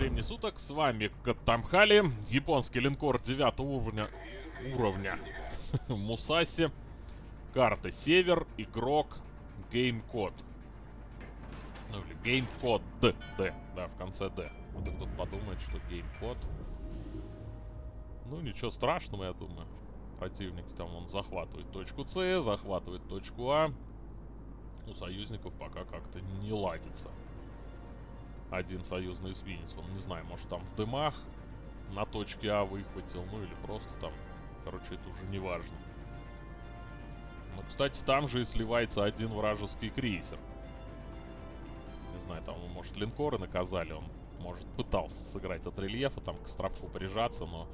времени суток, с вами Катамхали, японский линкор 9 уровня, уровня Мусаси, карта Север, игрок, геймкод. Ну или геймкод Д, Д, да, в конце Д. Вот кто-то подумает, что геймкод. Ну ничего страшного, я думаю. Противники там, он захватывает точку С, захватывает точку А. У союзников пока как-то не ладится один союзный эсминец. Он, не знаю, может там в дымах на точке А выхватил, ну или просто там. Короче, это уже не важно. Но, кстати, там же и сливается один вражеский крейсер. Не знаю, там, может, линкоры наказали. Он, может, пытался сыграть от рельефа, там, к островку прижаться, но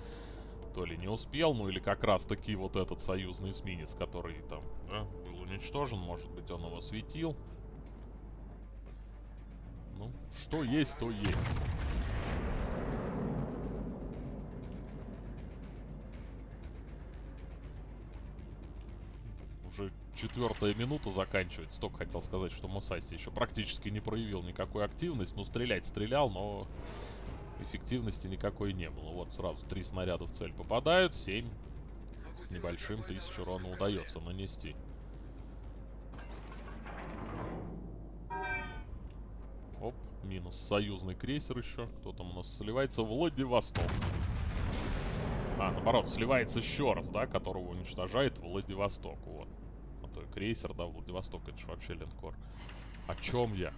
то ли не успел, ну или как раз таки вот этот союзный эсминец, который там да, был уничтожен, может быть, он его светил. Что есть, то есть. Уже четвертая минута заканчивается. Только хотел сказать, что Мусаси еще практически не проявил никакой активности. Ну, стрелять стрелял, но эффективности никакой не было. Вот сразу три снаряда в цель попадают, семь с небольшим тысяч урона удается нанести. Минус. Союзный крейсер еще. Кто там у нас сливается? Владивосток. А, наоборот, сливается еще раз, да, которого уничтожает Владивосток. Вот. А то и крейсер, да, Владивосток, это же вообще линкор. О чем я?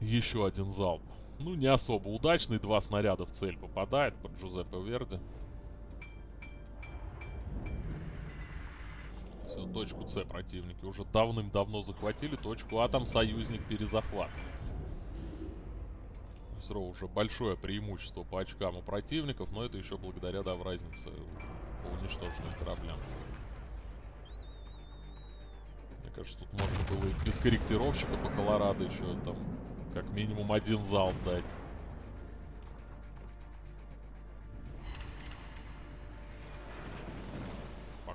Еще один залп. Ну, не особо удачный. Два снаряда в цель попадает под Джузеппе Верди. Все, точку С противники уже давным-давно захватили. Точку А там союзник перезахватывает. Все равно уже большое преимущество по очкам у противников, но это еще благодаря, да, в разнице по уничтоженным кораблям. Мне кажется, тут можно было и без корректировщика по Колорадо еще там как минимум один залп дать.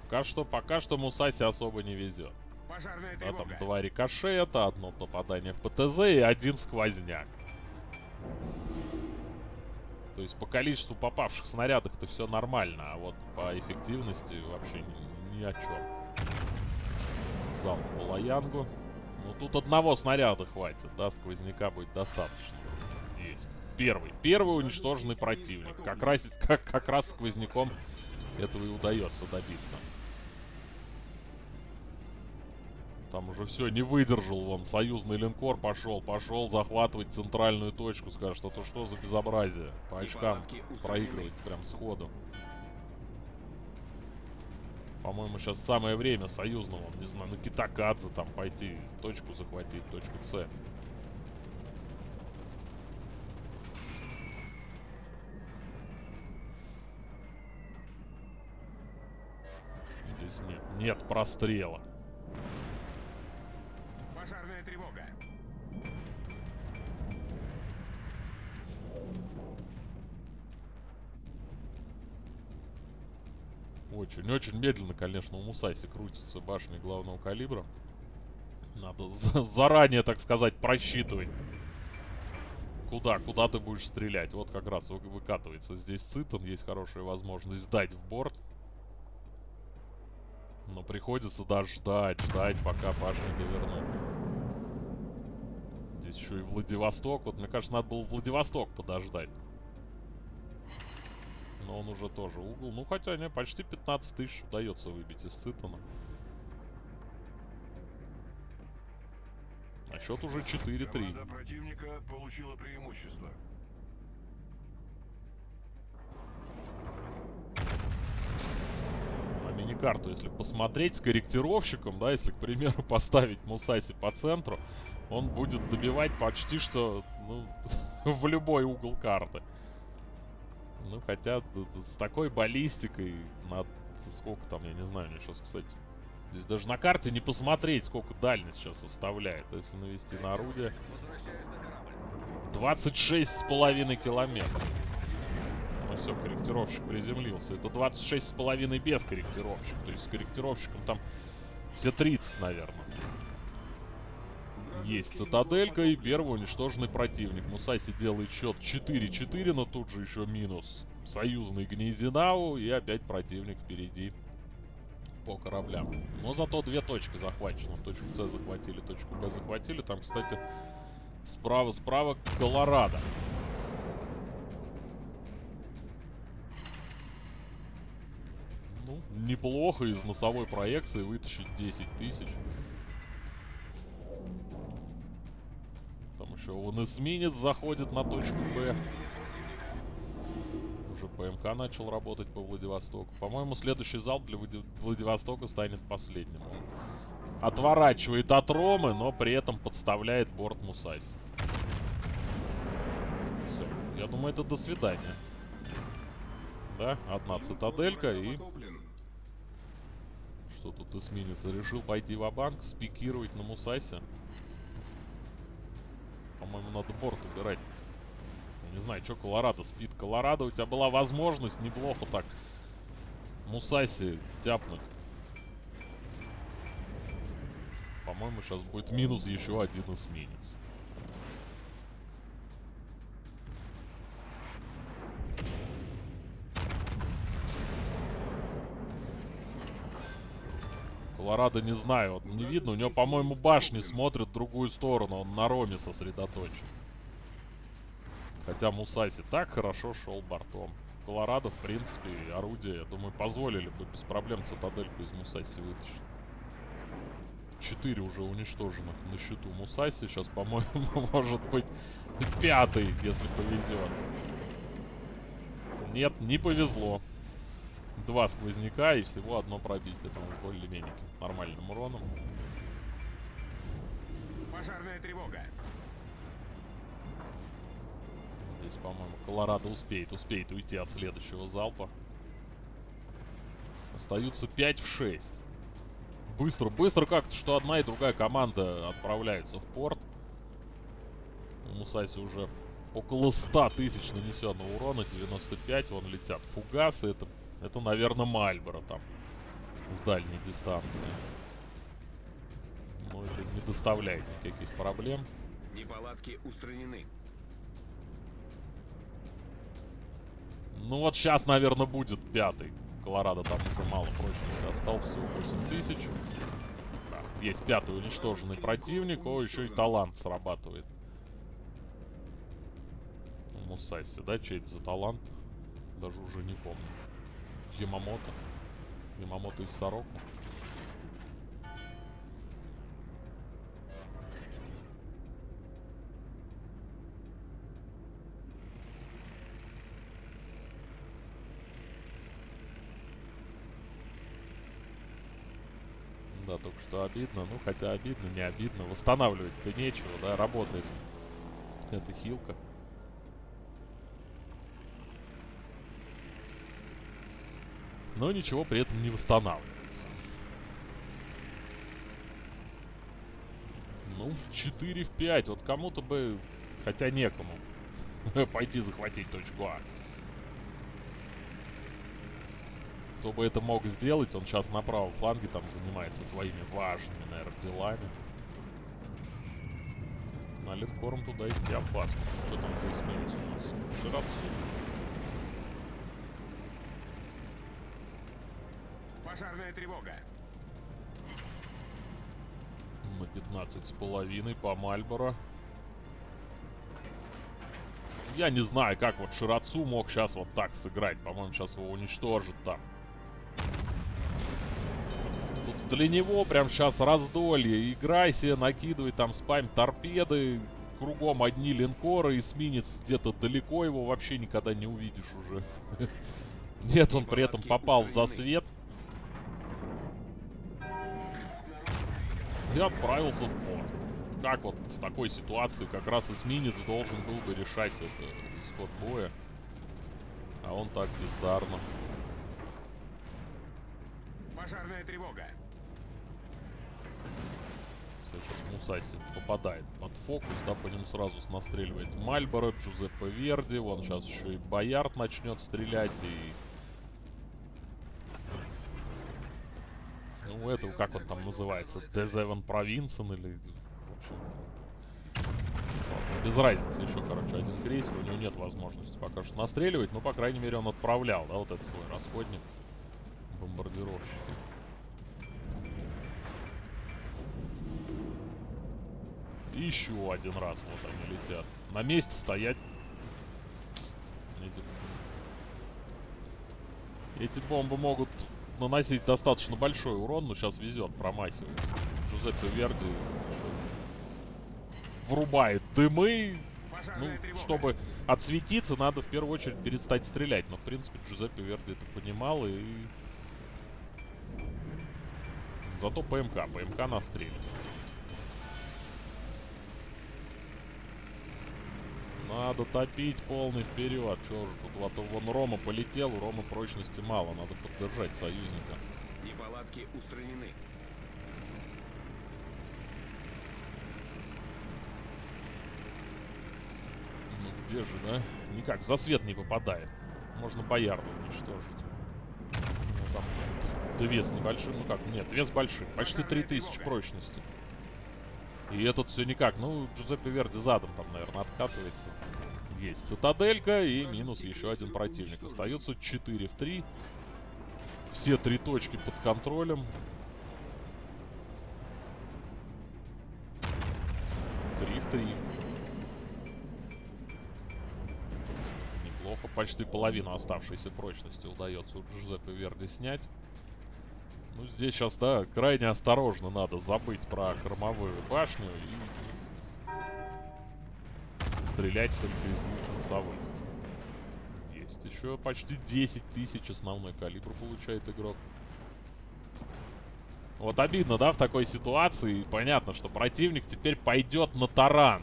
Пока что, пока что Мусаси особо не везет. да, там два рикошета, одно попадание в ПТЗ и один сквозняк. То есть по количеству попавших снарядов-то все нормально, а вот по эффективности вообще ни, ни о чем. Залп по Лаянгу. Ну тут одного снаряда хватит, да, сквозняка будет достаточно. Есть. Первый. Первый уничтоженный противник. Как раз, как, как раз сквозняком этого и удается добиться. Там уже все, не выдержал вон. Союзный линкор пошел, пошел захватывать центральную точку. Скажет, это что за безобразие? По очкам проигрывать прям сходу. По-моему, сейчас самое время союзного, не знаю, на Китакадзе там пойти, точку захватить, точку С. Здесь нет, нет прострела. Очень-очень медленно, конечно, у Мусаси крутится башни главного калибра. Надо за заранее, так сказать, просчитывать. Куда, куда ты будешь стрелять. Вот как раз вы выкатывается здесь Цитон. Есть хорошая возможность сдать в борт. Но приходится даже ждать, ждать, пока башни довернут. Здесь еще и Владивосток. Вот мне кажется, надо было Владивосток подождать но он уже тоже угол. Ну, хотя не, почти 15 тысяч удается выбить из Цитона. А счет уже 4-3. противника получила преимущество. На мини-карту, если посмотреть с корректировщиком, да, если, к примеру, поставить Мусаси по центру, он будет добивать почти что, ну, в любой угол карты. Ну, хотя с такой баллистикой на сколько там, я не знаю, мне сейчас, кстати, здесь даже на карте не посмотреть, сколько дальность сейчас составляет, если навести на орудие. 26 с половиной километров. Ну все, корректировщик приземлился. Это 26 с половиной без корректировщика. То есть с корректировщиком там все 30, наверное. Есть цитаделька и первый уничтоженный противник. Мусаси делает счет 4-4, но тут же еще минус союзный Гнезинау. И опять противник впереди по кораблям. Но зато две точки захвачены. Точку С захватили, точку Б захватили. Там, кстати, справа-справа Колорадо. Ну, неплохо из носовой проекции вытащить 10 тысяч. Еще он эсминец заходит на точку Б. Уже ПМК начал работать по Владивостоку. По-моему, следующий залп для Владивостока станет последним. Он отворачивает от Ромы, но при этом подставляет борт Мусайс. Все. Я думаю, это до свидания. Да, одна цитаделька и... Что тут эсминец? Решил пойти в банк спикировать на Мусасе. По-моему, надо борт убирать. Не знаю, что Колорадо спит. Колорадо, у тебя была возможность неплохо так Мусаси тяпнуть. По-моему, сейчас будет минус еще один эсминец. Колорадо не знаю, вот не видно. У него, по-моему, башни смотрят в другую сторону. Он на Роме сосредоточен. Хотя Мусаси так хорошо шел бортом. Колорадо, в принципе, орудие, я думаю, позволили бы без проблем цитадельку из Мусаси вытащить. Четыре уже уничтоженных на счету Мусаси. Сейчас, по-моему, может быть пятый, если повезет. Нет, не повезло. Два сквозняка и всего одно пробитие. Там с более-менее нормальным уроном. Пожарная тревога. Здесь, по-моему, Колорадо успеет, успеет уйти от следующего залпа. Остаются 5 в 6. Быстро, быстро как-то, что одна и другая команда отправляются в порт. У Мусаси уже около 100 тысяч нанесенного урона, 95, вон летят фугасы, это, это наверное, Мальборо там с дальней дистанции. Но это не доставляет никаких проблем. Неполадки устранены. Ну вот сейчас, наверное, будет пятый. Колорадо там уже мало прочности осталось, всего 8 тысяч. Да, есть пятый уничтоженный противник. О, еще и талант срабатывает. Мусайси, да? Чей это за талант? Даже уже не помню. Ямамото. Ямамото из Сороку. Да, только что обидно. Ну, хотя обидно, не обидно. Восстанавливать-то нечего, да, работает эта хилка. Но ничего при этом не восстанавливается. Ну, 4 в 5. Вот кому-то бы, хотя некому, пойти захватить точку А. Кто бы это мог сделать, он сейчас на правом фланге там занимается своими важными, наверное, делами. На линкором туда идти опасно. Что там за эсминец у нас? Широцу. Пожарная тревога. На 15 с половиной по Мальборо. Я не знаю, как вот Ширацу мог сейчас вот так сыграть. По-моему, сейчас его уничтожит там. Тут для него прям сейчас раздолье. Играй себе, накидывай там спам торпеды. Кругом одни линкоры, эсминец где-то далеко, его вообще никогда не увидишь уже. Нет, он при этом попал в засвет. И отправился в порт. Как вот в такой ситуации как раз эсминец должен был бы решать это исход боя. А он так бездарно. Пожарная тревога. Сейчас Мусаси попадает под фокус, да, по ним сразу настреливает Мальборо, Джузеппе Верди, вон сейчас еще и Боярд начнет стрелять, и Ну, этого, как он там называется, Дезевен Провинцен или... В общем, Без разницы еще, короче, один крейсер. У него нет возможности пока что настреливать. Но, по крайней мере, он отправлял, да, вот этот свой расходник. Бомбардировщики. Еще один раз вот они летят. На месте стоять. Эти, эти бомбы могут наносить достаточно большой урон, но сейчас везет, промахивается. Жузеппе Верди врубает дымы. Ну, чтобы отсветиться, надо в первую очередь перестать стрелять. Но, в принципе, Джузеппе Верди это понимал и... Зато ПМК. ПМК настреливает. Надо топить полный вперед. Чё же тут? Вот вон Рома полетел, у Рома прочности мало. Надо поддержать союзника. Неполадки устранены. Ну где же, да? Никак, в засвет не попадает. Можно боярду уничтожить. Ну там две с небольшим, ну как, нет, две с большим. Почти 3000 прочности. И этот все никак. Ну, Джузеппе Верди задом там, наверное, откатывается. Есть цитаделька и минус еще один противник. Остается 4 в 3. Все три точки под контролем. 3 в 3. Неплохо. Почти половину оставшейся прочности удается у Джузеппе Верди снять. Ну, здесь сейчас, да, крайне осторожно надо забыть про кормовую башню и стрелять только из носовых. Есть еще почти 10 тысяч основной калибр получает игрок. Вот обидно, да, в такой ситуации. Понятно, что противник теперь пойдет на таран.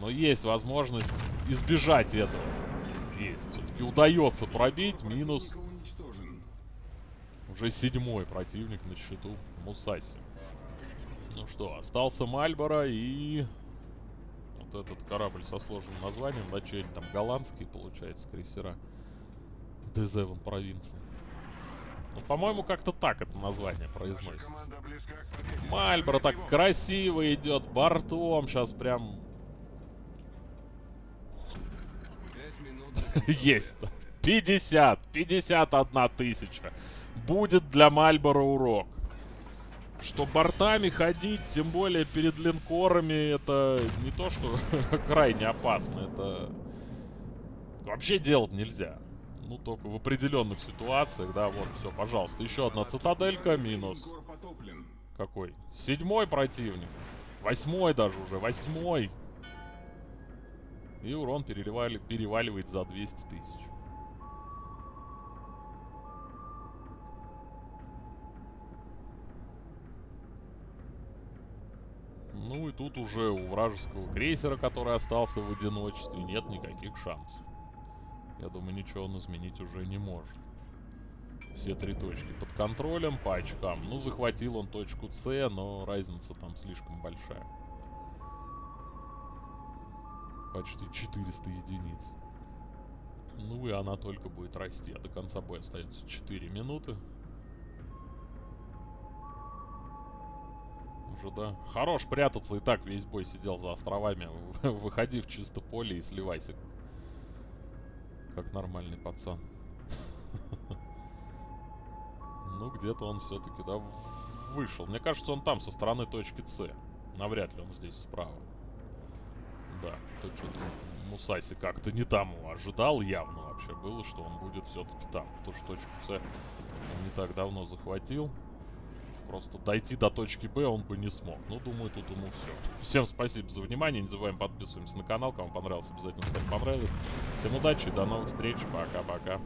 Но есть возможность избежать этого. Есть. Все-таки удается пробить. Минус уже седьмой противник на счету Мусаси. Ну что, остался Мальборо и... Вот этот корабль со сложным названием. Да, что там голландские, получается, крейсера. Дезевон провинции. Ну, по-моему, как-то так это название произносится. Мальборо так красиво идет бортом. Сейчас прям... Есть. 50. 51 тысяча будет для Мальборо урок. Что бортами ходить, тем более перед линкорами, это не то, что крайне опасно. Это вообще делать нельзя. Ну, только в определенных ситуациях, да, вот, все, пожалуйста. Еще одна цитаделька, минус. Какой? Седьмой противник. Восьмой даже уже, восьмой. И урон переливали, переваливает за 200 тысяч. Ну и тут уже у вражеского крейсера, который остался в одиночестве, нет никаких шансов. Я думаю, ничего он изменить уже не может. Все три точки под контролем по очкам. Ну, захватил он точку С, но разница там слишком большая. Почти 400 единиц. Ну и она только будет расти. А до конца боя остается 4 минуты. Уже, да. Хорош прятаться, и так весь бой сидел за островами. Выходи в чисто поле и сливайся. Как нормальный пацан. Ну, где-то он все-таки, да, вышел. Мне кажется, он там, со стороны точки С. Навряд ли он здесь справа. Да, тут что-то Мусаси как-то не там ожидал явно вообще было, что он будет все-таки там. Потому что точку С не так давно захватил. Просто дойти до точки Б он бы не смог. Ну, думаю, тут ему все. Всем спасибо за внимание. Не забываем подписываемся на канал. Кому понравилось, обязательно ставьте понравилось. Всем удачи до новых встреч. Пока-пока.